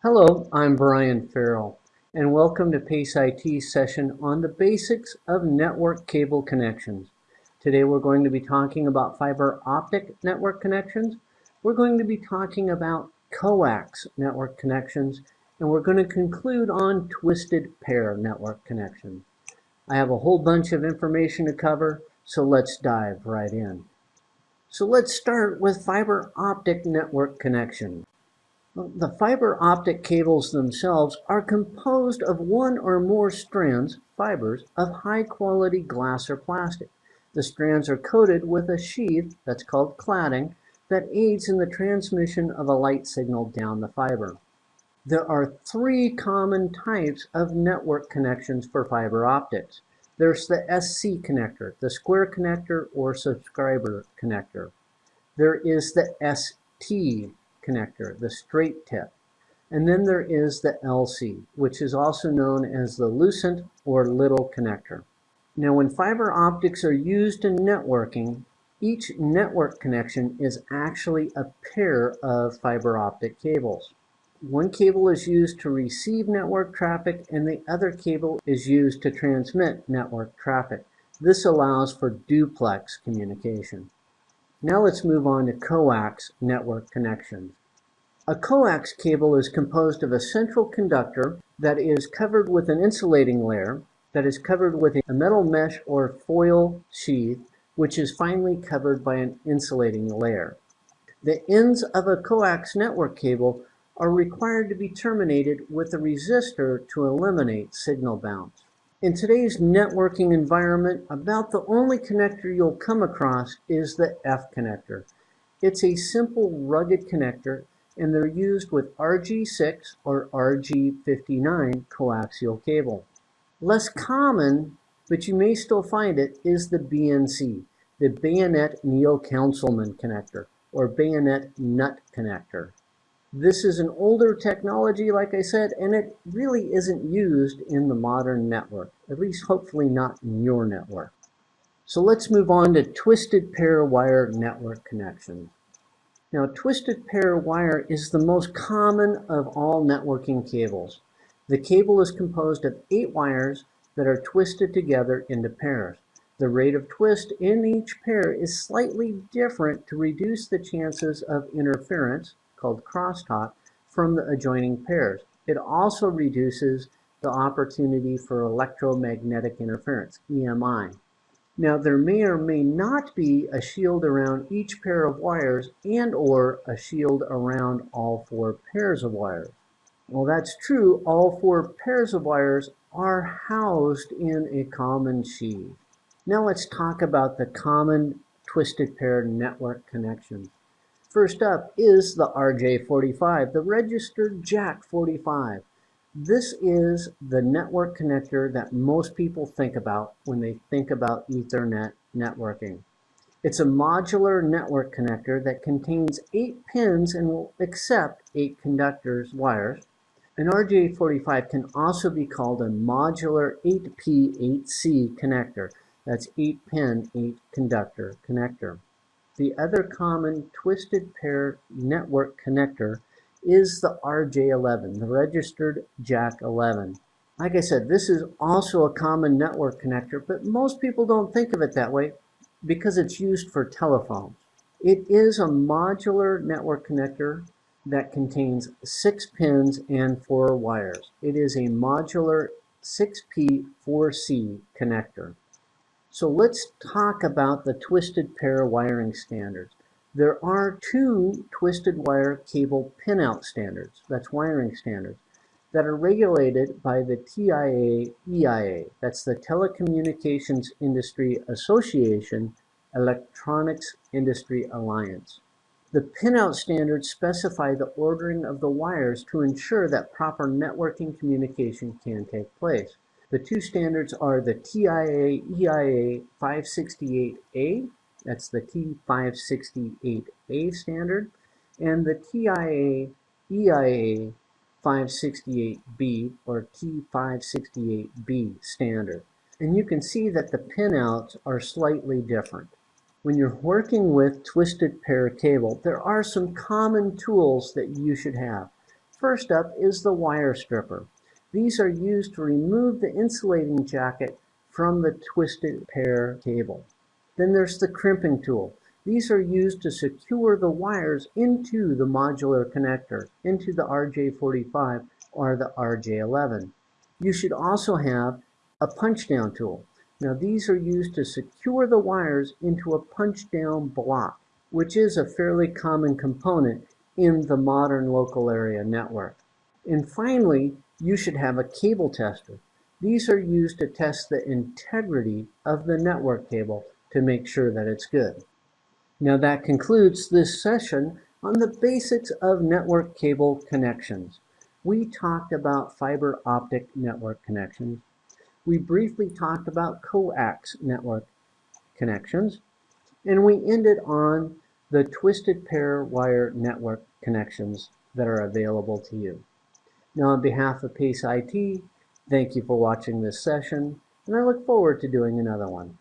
Hello, I'm Brian Farrell, and welcome to PACE IT's session on the basics of network cable connections. Today we're going to be talking about fiber optic network connections. We're going to be talking about coax network connections, and we're going to conclude on twisted pair network connections. I have a whole bunch of information to cover, so let's dive right in. So let's start with fiber optic network connection. The fiber optic cables themselves are composed of one or more strands, fibers, of high quality glass or plastic. The strands are coated with a sheath that's called cladding that aids in the transmission of a light signal down the fiber. There are three common types of network connections for fiber optics. There's the SC connector, the square connector or subscriber connector. There is the ST connector, the straight tip. And then there is the LC, which is also known as the lucent or little connector. Now when fiber optics are used in networking, each network connection is actually a pair of fiber optic cables. One cable is used to receive network traffic and the other cable is used to transmit network traffic. This allows for duplex communication. Now let's move on to coax network connections. A coax cable is composed of a central conductor that is covered with an insulating layer that is covered with a metal mesh or foil sheath which is finally covered by an insulating layer. The ends of a coax network cable are required to be terminated with a resistor to eliminate signal bounce. In today's networking environment, about the only connector you'll come across is the F connector. It's a simple rugged connector and they're used with RG6 or RG59 coaxial cable. Less common, but you may still find it, is the BNC, the Bayonet Neill-Concelman connector or Bayonet Nut connector. This is an older technology, like I said, and it really isn't used in the modern network, at least hopefully not in your network. So let's move on to twisted pair wire network connections. Now, twisted pair wire is the most common of all networking cables. The cable is composed of eight wires that are twisted together into pairs. The rate of twist in each pair is slightly different to reduce the chances of interference called crosstalk from the adjoining pairs. It also reduces the opportunity for electromagnetic interference, EMI. Now there may or may not be a shield around each pair of wires and or a shield around all four pairs of wires. Well that's true, all four pairs of wires are housed in a common sheath. Now let's talk about the common twisted pair network connections. First up is the RJ45, the registered Jack 45. This is the network connector that most people think about when they think about Ethernet networking. It's a modular network connector that contains eight pins and will accept eight conductors wires. An RJ45 can also be called a modular 8P8C connector. That's 8 pin, 8 conductor connector. The other common twisted pair network connector is the RJ11, the registered Jack 11. Like I said, this is also a common network connector, but most people don't think of it that way because it's used for telephones. It is a modular network connector that contains six pins and four wires. It is a modular 6P4C connector. So let's talk about the twisted pair wiring standards. There are two twisted wire cable pinout standards, that's wiring standards, that are regulated by the TIA EIA, that's the Telecommunications Industry Association Electronics Industry Alliance. The pinout standards specify the ordering of the wires to ensure that proper networking communication can take place. The two standards are the TIA EIA 568A that's the T568A standard. And the TIA EIA 568B or T568B standard. And you can see that the pinouts are slightly different. When you're working with twisted pair cable, there are some common tools that you should have. First up is the wire stripper. These are used to remove the insulating jacket from the twisted pair cable. Then there's the crimping tool. These are used to secure the wires into the modular connector, into the RJ45 or the RJ11. You should also have a punch down tool. Now these are used to secure the wires into a punch down block, which is a fairly common component in the modern local area network. And finally, you should have a cable tester. These are used to test the integrity of the network cable to make sure that it's good. Now that concludes this session on the basics of network cable connections. We talked about fiber optic network connections. We briefly talked about coax network connections. And we ended on the twisted pair wire network connections that are available to you. Now on behalf of PACE IT, thank you for watching this session, and I look forward to doing another one.